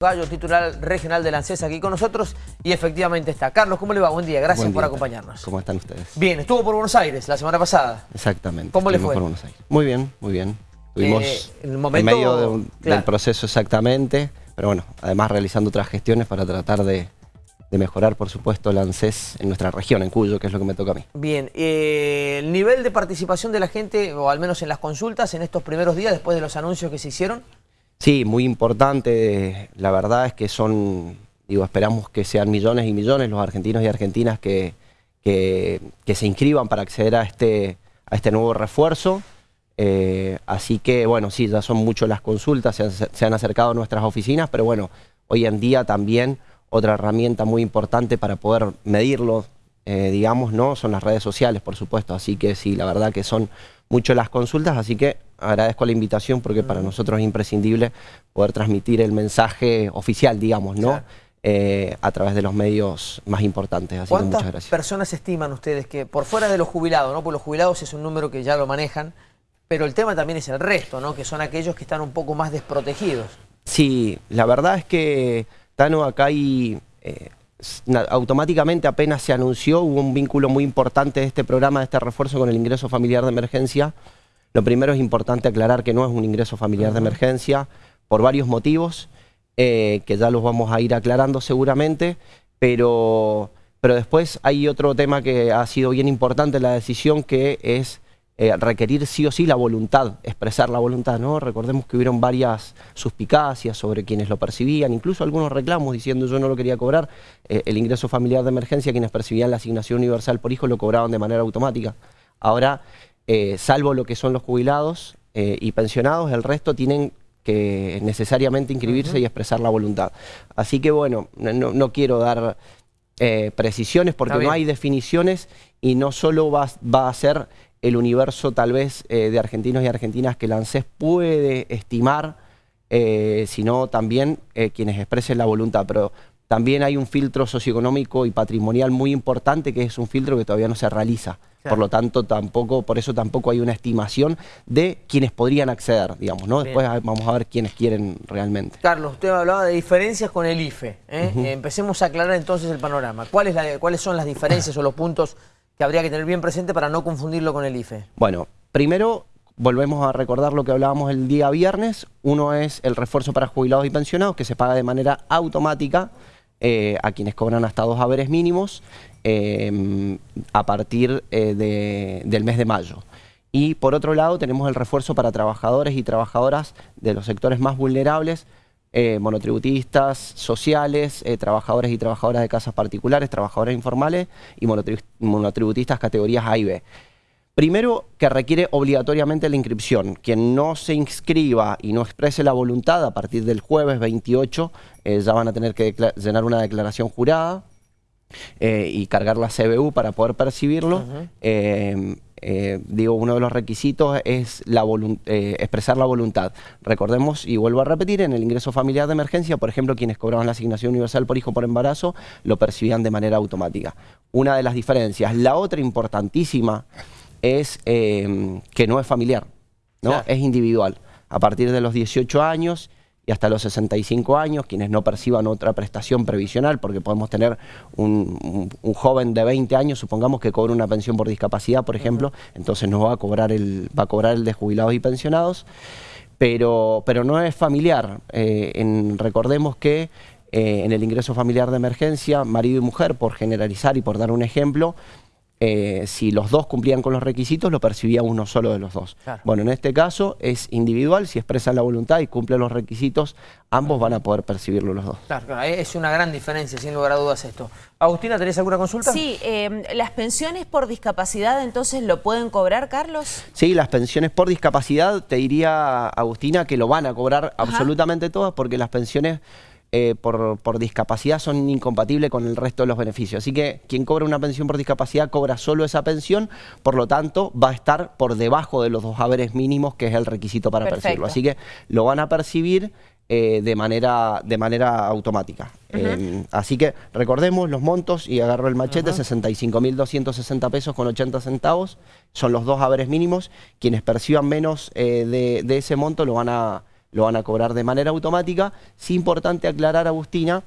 Gallo, titular regional de la ANSES aquí con nosotros y efectivamente está. Carlos, ¿cómo le va? Buen día, gracias Buen por acompañarnos. ¿Cómo están ustedes? Bien, estuvo por Buenos Aires la semana pasada. Exactamente. ¿Cómo le fue? por Buenos Aires. Muy bien, muy bien. Estuvimos Eh, en medio de un- claro. del proceso exactamente, pero bueno, además realizando otras gestiones para tratar de, de mejorar, por supuesto, el ANSES en nuestra región, en Cuyo, que es lo que me toca a mí. Bien, eh, el nivel de participación de la gente, o al menos en las consultas, en estos primeros días, después de los anuncios que se hicieron. Sí, muy importante. La verdad es que son, digo, esperamos que sean millones y millones los argentinos y argentinas que, que, se inscriban para acceder a este, a este nuevo refuerzo. Eh, así que, bueno, sí, ya son muchas las consultas, se han, se han acercado a nuestras oficinas, pero bueno, hoy en día también otra herramienta muy importante para poder medirlo, eh, digamos, ¿no? Son las redes sociales, por supuesto. Así que sí, la verdad que son mucho las consultas, así que agradezco la invitación porque para nosotros es imprescindible poder transmitir el mensaje oficial, digamos, ¿no? Claro. Eh, a través de los medios más importantes. Así que ¿Cuántas muchas gracias. personas estiman ustedes que, por fuera de los jubilados, ¿no? Porque los jubilados es un número que ya lo manejan, pero el tema también es el resto, ¿no? Que son aquellos que están un poco más desprotegidos. Sí, la verdad es que, Tano, acá hay... eh, automáticamente apenas se anunció, hubo un vínculo muy importante de este programa, de este refuerzo con el ingreso familiar de emergencia. Lo primero es importante aclarar que no es un ingreso familiar de emergencia por varios motivos, eh, que ya los vamos a ir aclarando seguramente, pero, pero después hay otro tema que ha sido bien importante en la decisión, que es eh, requerir sí o sí la voluntad, expresar la voluntad, ¿no? Recordemos que hubieron varias suspicacias sobre quienes lo percibían, incluso algunos reclamos diciendo yo no lo quería cobrar, eh, el ingreso familiar de emergencia, quienes percibían la asignación universal por hijo lo cobraban de manera automática. Ahora, eh, salvo lo que son los jubilados y pensionados, el resto tienen que necesariamente inscribirse y expresar la voluntad. Así que bueno, no, no quiero dar precisiones porque no hay definiciones y no solo va, va a ser el universo tal vez eh, de argentinos y argentinas que la ANSES puede estimar, eh, sino también eh, quienes expresen la voluntad. Pero también hay un filtro socioeconómico y patrimonial muy importante que es un filtro que todavía no se realiza. Claro. Por lo tanto, tampoco, por eso tampoco hay una estimación de quienes podrían acceder, digamos, ¿no? Bien. Después vamos a ver quiénes quieren realmente. Carlos, usted hablaba de diferencias con el IFE. Empecemos a aclarar entonces el panorama. ¿Cuál es la- ¿Cuáles son las diferencias o los puntos que habría que tener bien presente para no confundirlo con el IFE? Bueno, primero volvemos a recordar lo que hablábamos el día viernes. Uno es el refuerzo para jubilados y pensionados, que se paga de manera automática eh, a quienes cobran hasta dos haberes mínimos eh, a partir eh, de- del mes de mayo. Y por otro lado tenemos el refuerzo para trabajadores y trabajadoras de los sectores más vulnerables, eh, monotributistas, sociales, eh, trabajadores y trabajadoras de casas particulares, trabajadores informales y monotribu- monotributistas categorías A y B. Primero, que requiere obligatoriamente la inscripción. Quien no se inscriba y no exprese la voluntad a partir del jueves 28, eh, ya van a tener que llenar una declaración jurada eh, y cargar la CBU para poder percibirlo. Eh, eh, digo, uno de los requisitos es la eh, expresar la voluntad. Recordemos, y vuelvo a repetir, en el ingreso familiar de emergencia, por ejemplo, quienes cobraban la asignación universal por hijo por embarazo, lo percibían de manera automática. Una de las diferencias. La otra importantísima es eh, que no es familiar, ¿no? Claro. es individual. A partir de los 18 años y hasta los 65 años, quienes no perciban otra prestación previsional, porque podemos tener un, un- un joven de 20 años, supongamos que cobra una pensión por discapacidad, por ejemplo, entonces no va a cobrar el, va a cobrar el de jubilados y pensionados, pero, pero no es familiar. Eh, en- recordemos que eh, en el ingreso familiar de emergencia, marido y mujer, por generalizar y por dar un ejemplo, eh, si los dos cumplían con los requisitos, lo percibía uno solo de los dos. Claro. Bueno, en este caso es individual, si expresan la voluntad y cumplen los requisitos, ambos van a poder percibirlo los dos. Claro, claro, es una gran diferencia, sin lugar a dudas esto. Agustina, ¿tenés alguna consulta? Sí, eh, las pensiones por discapacidad entonces lo pueden cobrar, Carlos. Sí, las pensiones por discapacidad, te diría, Agustina, que lo van a cobrar absolutamente todas porque las pensiones eh, por, por discapacidad son incompatibles con el resto de los beneficios. Así que quien cobra una pensión por discapacidad cobra solo esa pensión, por lo tanto va a estar por debajo de los dos haberes mínimos, que es el requisito para Perfecto. percibirlo. Así que lo van a percibir eh, de, manera, de manera automática. Eh, así que recordemos los montos y agarro el machete, 65.260 pesos con 80 centavos, son los dos haberes mínimos. Quienes perciban menos eh, de, de ese monto lo van a lo van a cobrar de manera automática. Es importante aclarar, Agustina,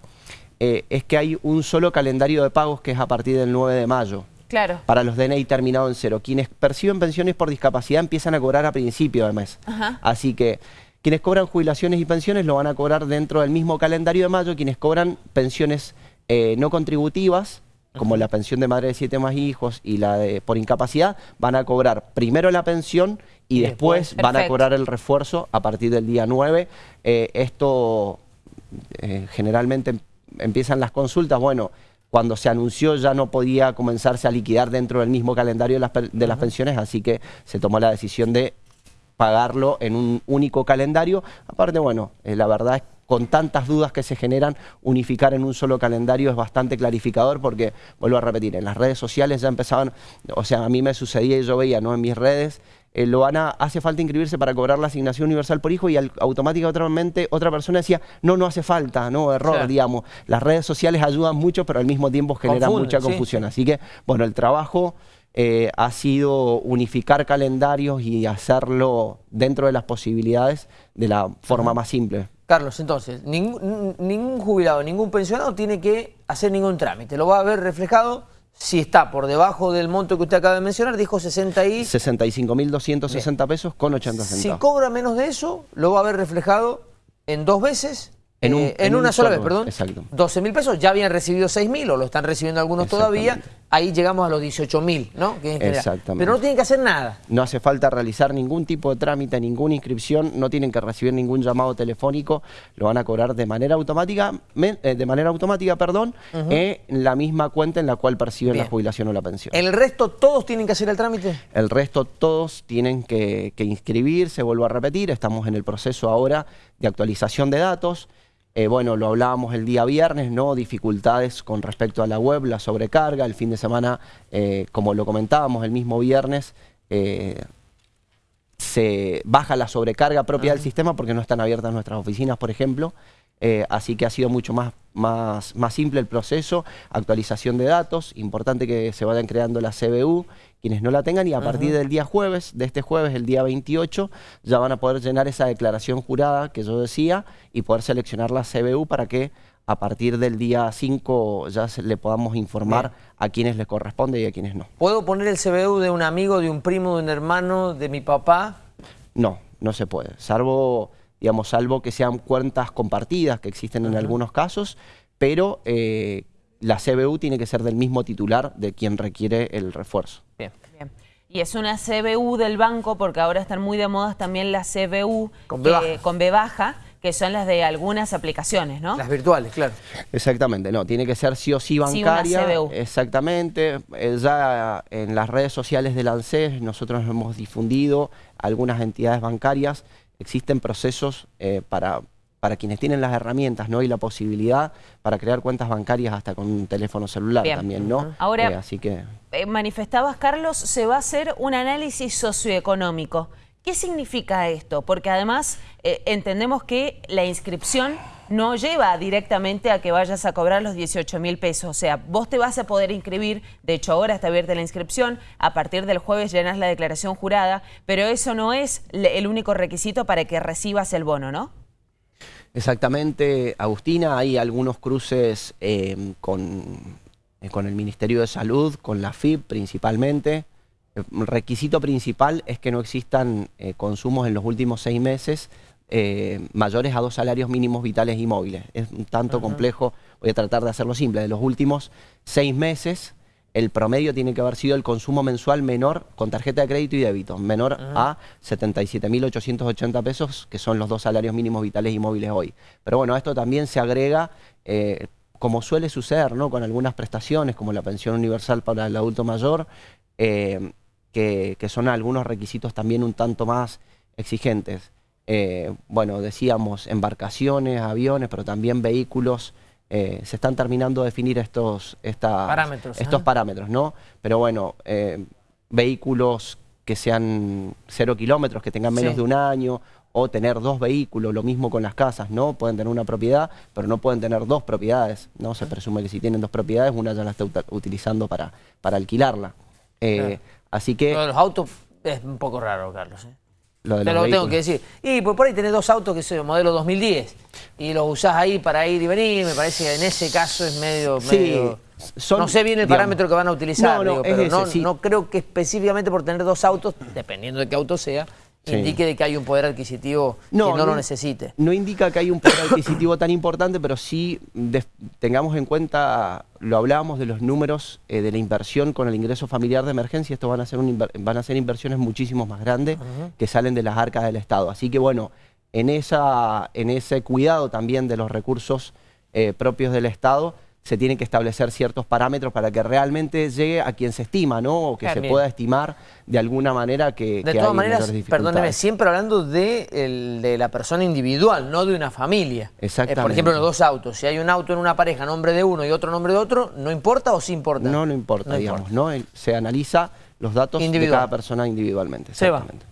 eh, es que hay un solo calendario de pagos que es a partir del 9 de mayo. Claro. Para los DNI terminado en cero. Quienes perciben pensiones por discapacidad empiezan a cobrar a principio de mes. Así que quienes cobran jubilaciones y pensiones lo van a cobrar dentro del mismo calendario de mayo. Quienes cobran pensiones eh, no contributivas, como la pensión de madre de siete más hijos y la de por incapacidad, van a cobrar primero la pensión y, después, van a cobrar el refuerzo a partir del día 9. Eh, esto eh, generalmente empiezan las consultas, bueno, cuando se anunció ya no podía comenzarse a liquidar dentro del mismo calendario de las, pensiones, así que se tomó la decisión de pagarlo en un único calendario. Aparte, bueno, eh, la verdad es con tantas dudas que se generan, unificar en un solo calendario es bastante clarificador porque, vuelvo a repetir, en las redes sociales ya empezaban, o sea, a mí me sucedía y yo veía, ¿no? En mis redes, eh, Loana, hace falta inscribirse para cobrar la asignación universal por hijo y automáticamente otra persona decía, no, no hace falta, no, error, digamos. Las redes sociales ayudan mucho, pero al mismo tiempo generan mucha confusión. Así que, bueno, el trabajo... Eh, ha sido unificar calendarios y hacerlo dentro de las posibilidades de la forma más simple. Carlos, entonces, ningún, ningún jubilado, ningún pensionado tiene que hacer ningún trámite. Lo va a ver reflejado si está por debajo del monto que usted acaba de mencionar, dijo 60 y... 65.260 pesos con 80 centavos. Si cobra menos de eso, lo va a ver reflejado en dos veces en, eh, una sola vez, perdón. Exacto. 12 mil pesos, ya habían recibido 6 mil o lo están recibiendo algunos todavía. Ahí llegamos a los 18 mil, ¿no? Exactamente. Pero no tienen que hacer nada. No hace falta realizar ningún tipo de trámite, ninguna inscripción, no tienen que recibir ningún llamado telefónico, lo van a cobrar de manera automática, eh, de manera automática, perdón, en la misma cuenta en la cual perciben la jubilación o la pensión. ¿El resto todos tienen que hacer el trámite? El resto todos tienen que, que inscribirse, vuelvo a repetir, estamos en el proceso ahora de actualización de datos. Eh, bueno, lo hablábamos el día viernes, ¿no? Dificultades con respecto a la web, la sobrecarga. El fin de semana, eh, como lo comentábamos el mismo viernes, eh, se baja la sobrecarga propia del sistema porque no están abiertas nuestras oficinas, por ejemplo. Así que ha sido mucho más, más, más simple el proceso, actualización de datos, importante que se vayan creando la CBU quienes no la tengan y a partir del día jueves, de este jueves, el día 28, ya van a poder llenar esa declaración jurada que yo decía y poder seleccionar la CBU para que a partir del día 5 ya le podamos informar a quienes les corresponde y a quienes no. ¿Puedo poner el CBU de un amigo, de un primo, de un hermano, de mi papá? No, no se puede, salvo, digamos, salvo que sean cuentas compartidas que existen en algunos casos, pero eh, la CBU tiene que ser del mismo titular de quien requiere el refuerzo. Bien. Bien. Y es una CBU del banco, porque ahora están muy de moda también las CBU con B, baja. que son las de algunas aplicaciones, ¿no? Las virtuales, claro. Exactamente, no, tiene que ser sí o sí bancaria. Sí, CBU. Exactamente. Eh, ya en las redes sociales del ANSES nosotros hemos difundido algunas entidades bancarias. Existen procesos eh, para para quienes tienen las herramientas ¿no? y la posibilidad para crear cuentas bancarias hasta con un teléfono celular también, ¿no? Ahora, eh, así que... Eh, manifestabas, Carlos, se va a hacer un análisis socioeconómico. ¿Qué significa esto? Porque además entendemos que la inscripción no lleva directamente a que vayas a cobrar los 18 mil pesos. O sea, vos te vas a poder inscribir, de hecho ahora está abierta la inscripción, a partir del jueves llenas la declaración jurada, pero eso no es el único requisito para que recibas el bono, ¿no? Exactamente, Agustina, hay algunos cruces eh, con, eh, con, el Ministerio de Salud, con la FIP principalmente. El requisito principal es que no existan eh, consumos en los últimos seis meses mayores a dos salarios mínimos vitales y móviles. Es un tanto complejo, voy a tratar de hacerlo simple. De los últimos seis meses el promedio tiene que haber sido el consumo mensual menor con tarjeta de crédito y débito, menor a 77.880 pesos, que son los dos salarios mínimos vitales y móviles hoy. Pero bueno, esto también se agrega, eh, como suele suceder, ¿no? con algunas prestaciones, como la pensión universal para el adulto mayor, eh, que, son algunos requisitos también un tanto más exigentes. Eh, bueno, decíamos embarcaciones, aviones, pero también vehículos eh, se están terminando de definir estos, parámetros, estos parámetros, ¿no? Pero bueno, eh, vehículos que sean cero kilómetros, que tengan menos de un año, o tener dos vehículos, lo mismo con las casas, ¿no? Pueden tener una propiedad, pero no pueden tener dos propiedades, ¿no? Se presume que si tienen dos propiedades, una ya la está utilizando para, para alquilarla. Eh, así que... los autos es un poco raro, Carlos, lo de Te lo tengo que decir. Y pues por ahí tenés dos autos que son modelo 2010 y los usás ahí para ir y venir, me parece que en ese caso es medio... no sé bien el parámetro que van a utilizar, no, pero no, no creo que específicamente por tener dos autos, dependiendo de qué auto sea, indique de que hay un poder adquisitivo que no, lo necesite. No indica que hay un poder adquisitivo tan importante, pero sí tengamos en cuenta, lo hablábamos de los números eh, de la inversión con el ingreso familiar de emergencia, esto van a ser, van a ser inversiones muchísimo más grandes que salen de las arcas del Estado. Así que bueno, en, esa, en ese cuidado también de los recursos eh, propios del Estado, se tienen que establecer ciertos parámetros para que realmente llegue a quien se estima, ¿no? O que se pueda estimar de alguna manera que, de todas maneras, perdóneme, siempre hablando de, de, la persona individual, no de una familia. Exactamente. Eh, por ejemplo, en los dos autos. Si hay un auto en una pareja, nombre de uno y otro nombre de otro, ¿no importa o sí importa? No, no importa, digamos, ¿no? Se analiza los datos de cada persona individualmente.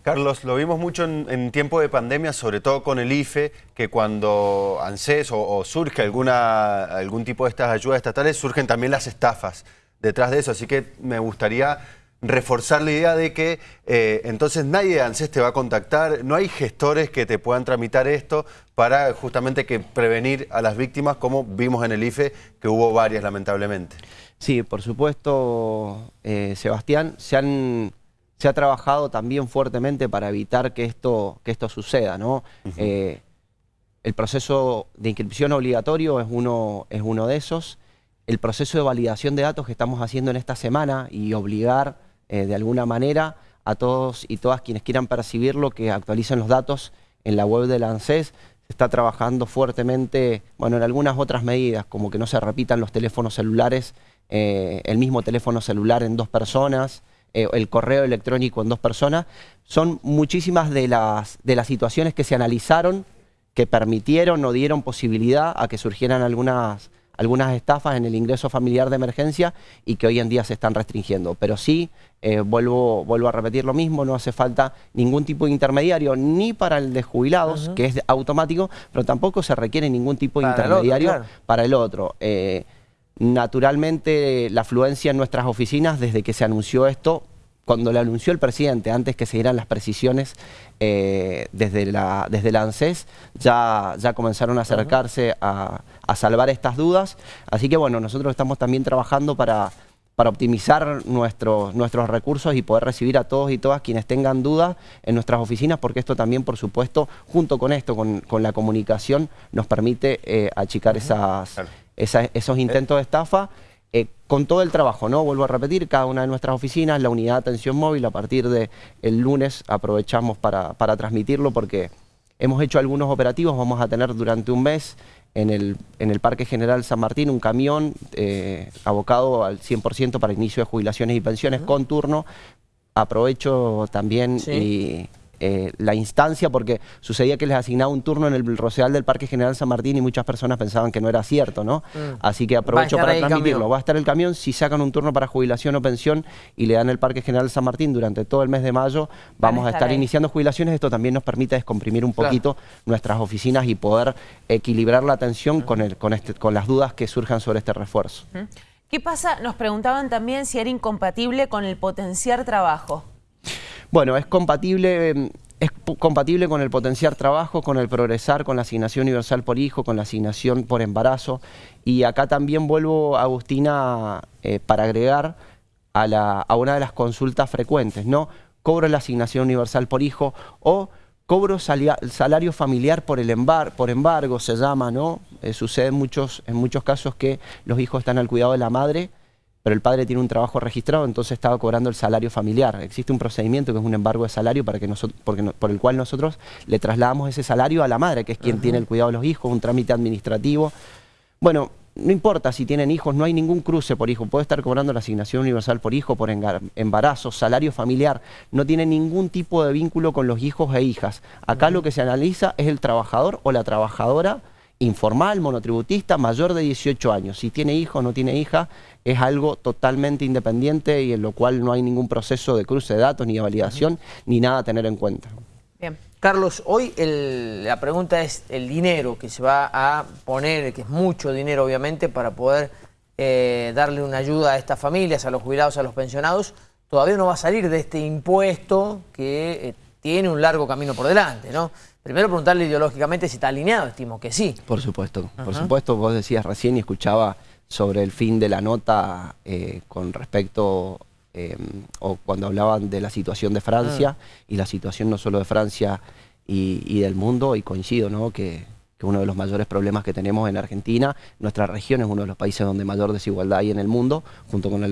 Carlos, lo vimos mucho en, tiempo de pandemia, sobre todo con el IFE, que cuando ANSES o, surge alguna, algún tipo de estas ayudas estatales, surgen también las estafas detrás de eso. Así que me gustaría reforzar la idea de que eh, entonces nadie de ANSES te va a contactar, no hay gestores que te puedan tramitar esto para justamente que prevenir a las víctimas, como vimos en el IFE, que hubo varias lamentablemente. Sí, por supuesto, eh, Sebastián, se, han, se ha trabajado también fuertemente para evitar que esto, que esto suceda. ¿no? Eh, el proceso de inscripción obligatorio es uno, es uno de esos. El proceso de validación de datos que estamos haciendo en esta semana y obligar eh, de alguna manera a todos y todas quienes quieran percibirlo que actualicen los datos en la web de la ANSES. Se está trabajando fuertemente, bueno, en algunas otras medidas, como que no se repitan los teléfonos celulares eh, el mismo teléfono celular en dos personas, eh, el correo electrónico en dos personas. Son muchísimas de las, de las situaciones que se analizaron, que permitieron o dieron posibilidad a que surgieran algunas, algunas estafas en el ingreso familiar de emergencia y que hoy en día se están restringiendo. Pero sí, eh, vuelvo, vuelvo a repetir lo mismo, no hace falta ningún tipo de intermediario, ni para el de jubilados, que es automático, pero tampoco se requiere ningún tipo de intermediario para el otro. Naturalmente, la afluencia en nuestras oficinas, desde que se anunció esto, cuando lo anunció el presidente, antes que se dieran las precisiones eh, desde, la, desde ANSES, ya, ya comenzaron a acercarse a, salvar estas dudas. Así que bueno, nosotros estamos también trabajando para, para optimizar nuestros, nuestros recursos y poder recibir a todos y todas quienes tengan dudas en nuestras oficinas, porque esto también, por supuesto, junto con esto, con, la comunicación, nos permite eh, achicar esas esos intentos de estafa eh, con todo el trabajo, ¿no? Vuelvo a repetir, cada una de nuestras oficinas, la unidad de atención móvil, a partir del el lunes aprovechamos para, transmitirlo porque hemos hecho algunos operativos, vamos a tener durante un mes en el, en el Parque General San Martín un camión eh, abocado al 100% para inicio de jubilaciones y pensiones con turno. Aprovecho también y eh, la instancia porque sucedía que les asignaba un turno en el Rosedal del Parque General San Martín y muchas personas pensaban que no era cierto, ¿no? Mm. Así que aprovecho para transmitirlo. Va a estar el camión, si sacan un turno para jubilación o pensión y le dan el Parque General San Martín durante todo el mes de mayo, vamos a estar, iniciando jubilaciones. Esto también nos permite descomprimir un poquito nuestras oficinas y poder equilibrar la atención con, el, con, este, con las dudas que surjan sobre este refuerzo. ¿Qué pasa? Nos preguntaban también si era incompatible con el potenciar trabajo. Bueno, es compatible, em, es compatible con el potenciar trabajo, con el progresar, con la asignación universal por hijo, con la asignación por embarazo. Y acá también vuelvo, Agustina, eh, para agregar a, la, a una de las consultas frecuentes, ¿no? Cobro la asignación universal por hijo o cobro salario familiar por el embar, por embargo, se llama, ¿no? Eh, sucede muchos, en muchos casos que los hijos están al cuidado de la madre pero el padre tiene un trabajo registrado, entonces estaba cobrando el salario familiar. Existe un procedimiento que es un embargo de salario para que nosotros, porque por el cual nosotros le trasladamos ese salario a la madre, que es quien tiene el cuidado de los hijos, un trámite administrativo. Bueno, no importa si tienen hijos, no hay ningún cruce por hijo. Puede estar cobrando la asignación universal por hijo, por embarazo, salario familiar. No tiene ningún tipo de vínculo con los hijos e hijas. Acá lo que se analiza es el trabajador o la trabajadora informal, monotributista, mayor de 18 años. Si tiene hijo o no tiene hija, es algo totalmente independiente y en lo cual no hay ningún proceso de cruce de datos, ni de validación, ni nada a tener en cuenta. Bien. Carlos, hoy la pregunta es el dinero que se va a poner, que es mucho dinero obviamente, para poder eh, darle una ayuda a estas familias, a los jubilados, a los pensionados, todavía no va a salir de este impuesto que... Eh, tiene un largo camino por delante, ¿no? Primero preguntarle ideológicamente si está alineado, estimo que sí. Por supuesto, por supuesto, vos decías recién y escuchaba sobre el fin de la nota eh, con respecto, eh, o cuando hablaban de la situación de Francia, ah. y la situación no solo de Francia y, del mundo, y coincido, ¿no? Que, uno de los mayores problemas que tenemos en Argentina, nuestra región es uno de los países donde mayor desigualdad hay en el mundo, junto con,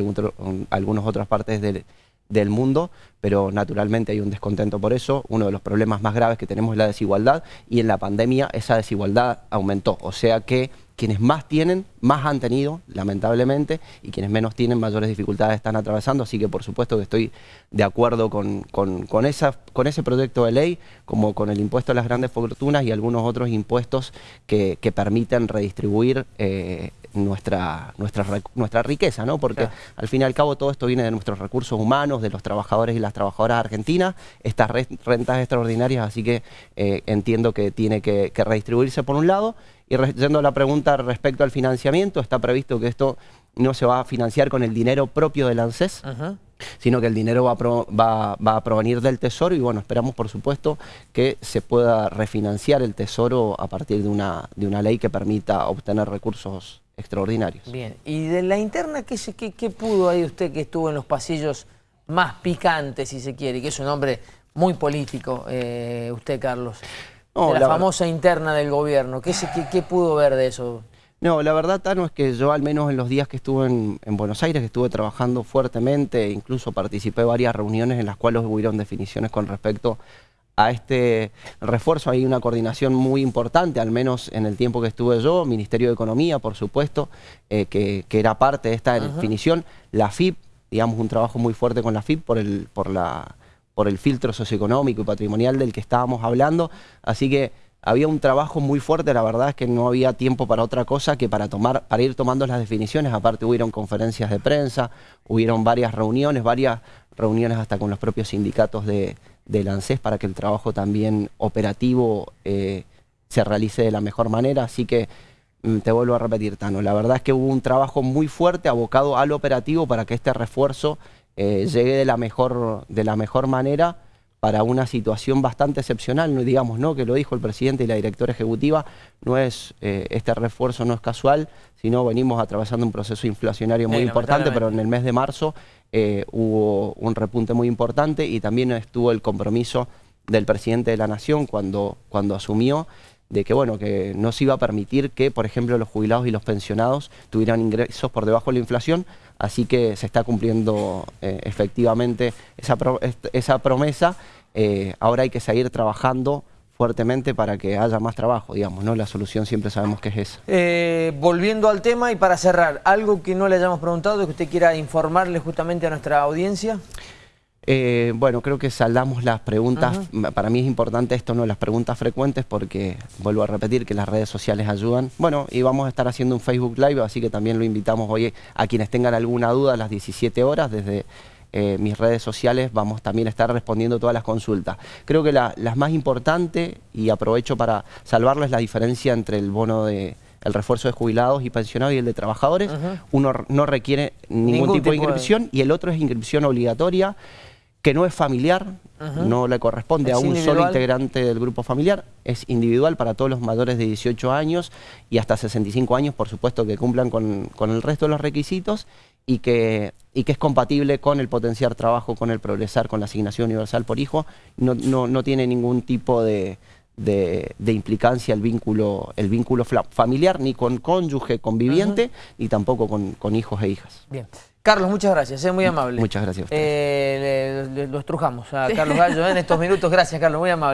algunas otras partes del del mundo, pero naturalmente hay un descontento por eso. Uno de los problemas más graves que tenemos es la desigualdad y en la pandemia esa desigualdad aumentó. O sea que quienes más tienen, más han tenido, lamentablemente, y quienes menos tienen, mayores dificultades están atravesando. Así que por supuesto que estoy de acuerdo con, con, ese proyecto de ley, como con el impuesto a las grandes fortunas y algunos otros impuestos que, que permiten redistribuir eh, nuestra, nuestra, nuestra riqueza, ¿no? Porque al fin y al cabo todo esto viene de nuestros recursos humanos, de los trabajadores y las trabajadoras argentinas, estas rentas extraordinarias, así que eh, entiendo que tiene que, redistribuirse por un lado. Y yendo a la pregunta respecto al financiamiento, está previsto que esto no se va a financiar con el dinero propio del ANSES, sino que el dinero va a, va, a, provenir del Tesoro y bueno, esperamos por supuesto que se pueda refinanciar el Tesoro a partir de una, de una ley que permita obtener recursos extraordinarios. Bien, y de la interna, ¿qué, qué, pudo ahí usted que estuvo en los pasillos más picantes, si se quiere, que es un hombre muy político, eh, usted, Carlos? de la, famosa interna del gobierno, ¿Qué, ¿qué, pudo ver de eso? No, la verdad, Tano, es que yo al menos en los días que estuve en, en, Buenos Aires, que estuve trabajando fuertemente, incluso participé en varias reuniones en las cuales hubieron definiciones con respecto a este refuerzo. Hay una coordinación muy importante, al menos en el tiempo que estuve yo, Ministerio de Economía, por supuesto, eh, que, era parte de esta definición. La FIP, digamos, un trabajo muy fuerte con la FIP por el, por la, por el filtro socioeconómico y patrimonial del que estábamos hablando. Así que había un trabajo muy fuerte, la verdad es que no había tiempo para otra cosa que para, tomar, para ir tomando las definiciones. Aparte hubieron conferencias de prensa, hubieron varias reuniones, varias reuniones hasta con los propios sindicatos de del ANSES para que el trabajo también operativo eh, se realice de la mejor manera. Así que mm, te vuelvo a repetir, Tano, la verdad es que hubo un trabajo muy fuerte abocado al operativo para que este refuerzo eh, llegue de la, mejor, de la mejor manera para una situación bastante excepcional, no digamos, ¿no? que lo dijo el presidente y la directora ejecutiva, no es eh, este refuerzo no es casual, sino venimos atravesando un proceso inflacionario muy importante, pero en el mes de marzo eh, hubo un repunte muy importante y también estuvo el compromiso del presidente de la Nación cuando, cuando asumió de que bueno que no se iba a permitir que, por ejemplo, los jubilados y los pensionados tuvieran ingresos por debajo de la inflación, así que se está cumpliendo eh, efectivamente esa, esa promesa. Eh, ahora hay que seguir trabajando fuertemente para que haya más trabajo, digamos, ¿no? La solución siempre sabemos que es esa. Eh, volviendo al tema y para cerrar, ¿algo que no le hayamos preguntado que usted quiera informarle justamente a nuestra audiencia? Eh, bueno, creo que saldamos las preguntas, para mí es importante esto, ¿no? Las preguntas frecuentes porque, vuelvo a repetir, que las redes sociales ayudan. Bueno, y vamos a estar haciendo un Facebook Live, así que también lo invitamos hoy a quienes tengan alguna duda a las 17 horas desde eh, mis redes sociales vamos también a estar respondiendo todas las consultas. Creo que la, las más importantes, y aprovecho para salvarles la diferencia entre el bono de el refuerzo de jubilados y pensionados y el de trabajadores, uno no requiere ningún, tipo, de inscripción y el otro es inscripción obligatoria que no es familiar, no le corresponde a un solo integrante del grupo familiar, es individual para todos los mayores de 18 años y hasta 65 años, por supuesto que cumplan con, el resto de los requisitos y que, y que es compatible con el potenciar trabajo, con el progresar, con la asignación universal por hijo, no, no, tiene ningún tipo de, de, implicancia el vínculo, el vínculo familiar, ni con cónyuge conviviente, ni tampoco con, con hijos e hijas. Bien. Carlos, muchas gracias, es muy amable. Muchas gracias a eh, lo estrujamos a Carlos Gallo en estos minutos. Gracias, Carlos, muy amable.